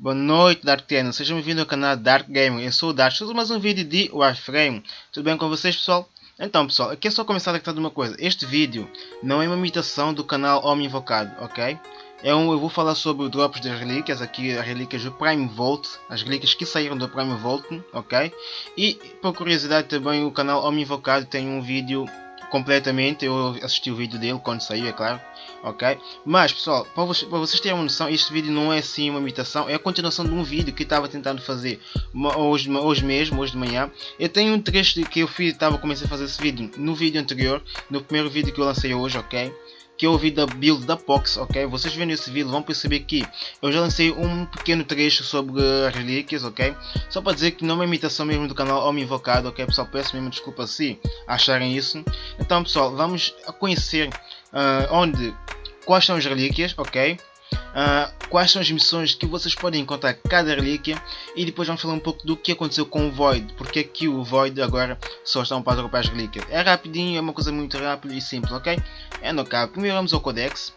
Boa noite Dark sejam bem-vindos ao canal Dark Gamer, eu sou o Dark, estou mais um vídeo de Warframe, tudo bem com vocês pessoal? Então pessoal, aqui é só começar a de uma coisa, este vídeo não é uma imitação do canal Homem Invocado, ok? É um, eu vou falar sobre o drops das relíquias, aqui as relíquias do Prime Volt, as relíquias que saíram do Prime Volt, ok? E por curiosidade também o canal Homem Invocado tem um vídeo completamente, eu assisti o vídeo dele quando saiu, é claro, ok? Mas pessoal, para vocês, terem uma noção, este vídeo não é assim uma imitação, é a continuação de um vídeo que estava tentando fazer hoje, hoje mesmo, hoje de manhã. Eu tenho um trecho que eu fiz, estava comecei a fazer esse vídeo no vídeo anterior, no primeiro vídeo que eu lancei hoje, ok? Que eu ouvi da build da Pox, ok? Vocês vendo esse vídeo vão perceber que eu já lancei um pequeno trecho sobre as relíquias, ok? Só para dizer que não é uma imitação mesmo do canal Homem Invocado, ok? Pessoal, peço mesmo desculpa se acharem isso. Então pessoal, vamos conhecer uh, onde, quais são as relíquias, ok? Uh, quais são as missões que vocês podem encontrar cada relíquia e depois vamos falar um pouco do que aconteceu com o Void, porque é que o Void agora só estão para dropar as relíquias. É rapidinho, é uma coisa muito rápida e simples, ok? É no cabo. Primeiro vamos ao Codex.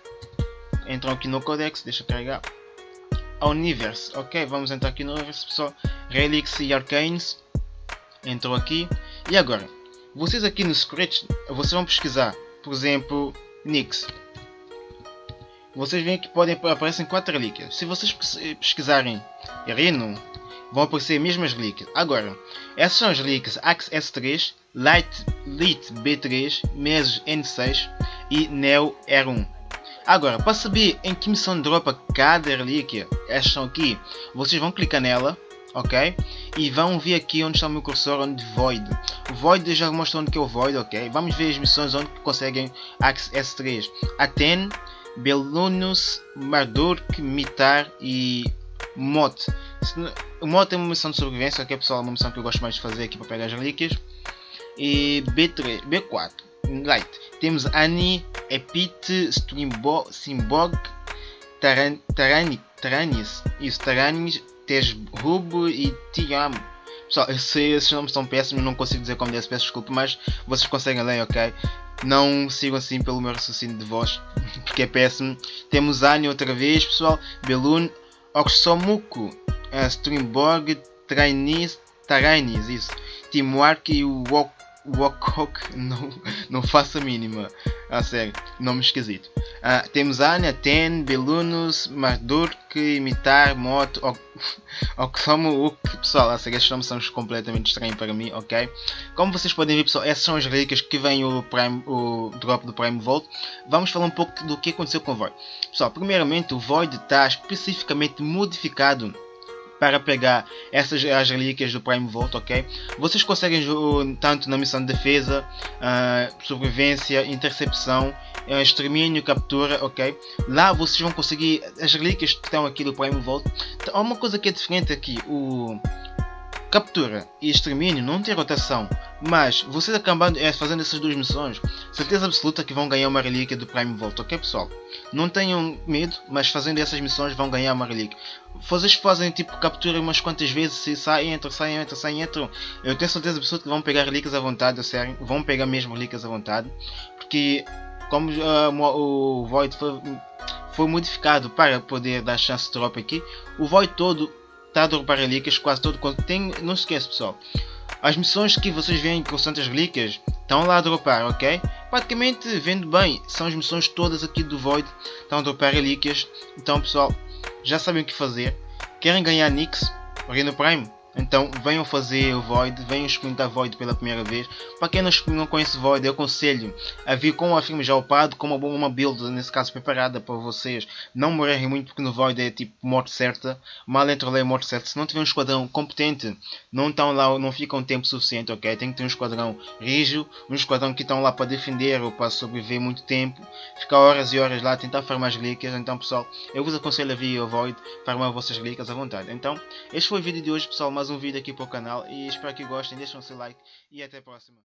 Entram aqui no Codex, deixa carregar. Ao Universe, ok? Vamos entrar aqui no Universe, pessoal. Relics e Arcanes. Entrou aqui. E agora? Vocês aqui no Scratch, vocês vão pesquisar, por exemplo, Nix vocês veem que podem aparecem quatro relíquias. Se vocês pesquisarem Reno, vão aparecer as mesmas relíquias. Agora, essas são as relíquias Axe S3, Light, Lit B3, Mesos N6 e Neo R1. Agora, para saber em que missão dropa cada relíquia, estas são aqui, vocês vão clicar nela, ok? E vão ver aqui onde está o meu cursor, onde Void. Void já mostra onde que é o Void, ok? Vamos ver as missões onde conseguem Axe S3. Aten, Belunus, Marduk, Mitar e Mot. O Mot é uma missão de sobrevivência, que é pessoal, uma missão que eu gosto mais de fazer aqui para pegar as relíquias. E B3, B4, Light. Temos Ani, Epit, Simbog, Taran, Taranis, isso, Taranis, e Tiam. Pessoal, eu sei, esses nomes são péssimos, não consigo dizer como deve, peço desculpa, mas vocês conseguem ler, ok? Não sigam assim pelo meu raciocínio de voz, porque é péssimo. Temos Annie outra vez, pessoal. Belun, Oxomuku, uh, Streamborg, Trainis, Tarainis, isso. Teamwork e o Wok Wokok, não, não faço a mínima. A sério, nome esquisito. Uh, temos Anya, Ten, Belunus, Mardurk, Imitar, Moto, Oxomo, Uk. Pessoal, a sério, estes nomes são completamente estranhos para mim, ok? Como vocês podem ver, pessoal, essas são as relíquias que vem o, Prime, o drop do Prime Volt. Vamos falar um pouco do que aconteceu com o Void. Pessoal, primeiramente, o Void está especificamente modificado para pegar essas as relíquias do Prime Vault, ok? Vocês conseguem tanto na missão de defesa, uh, sobrevivência, intercepção, uh, extermínio, captura, ok? Lá vocês vão conseguir as relíquias que estão aqui do Prime Vault. Então, há uma coisa que é diferente aqui, o captura e extermínio não tem rotação, mas vocês acabando é, fazendo essas duas missões, certeza absoluta que vão ganhar uma relíquia do Prime Vault, ok pessoal? Não tenham medo, mas fazendo essas missões vão ganhar uma relíquia. Vocês fazem tipo captura umas quantas vezes, se saem, entram, saem, entram, saem, entram. Eu tenho certeza absoluta que vão pegar relíquias à vontade, sério, vão pegar mesmo relíquias à vontade, porque como uh, o Void foi, foi modificado para poder dar chance de drop aqui, o Void todo está a dropar relíquias quase todo quanto tem. Não se esqueça pessoal. As missões que vocês veem com Santas Relíquias estão lá a dropar, ok? Praticamente vendo bem, são as missões todas aqui do Void, estão a dropar relíquias. Então pessoal, já sabem o que fazer. Querem ganhar Nix? Reno Prime? Então venham fazer o Void, venham experimentar Void pela primeira vez. Para quem não conhece Void, eu aconselho a vir com o filme já upado, com uma, uma build, nesse caso preparada para vocês não morrerem muito, porque no Void é tipo morte certa. Mal entre é morte certa. Se não tiver um esquadrão competente, não estão lá, não ficam tempo suficiente, ok? Tem que ter um esquadrão rígido, um esquadrão que estão lá para defender ou para sobreviver muito tempo. Ficar horas e horas lá a tentar farmar as relíquias. Então pessoal, eu vos aconselho a vir ao Void, farmar vossas relíquias à vontade. Então, este foi o vídeo de hoje pessoal mais um vídeo aqui para o canal e espero que gostem, deixem o seu like e até a próxima.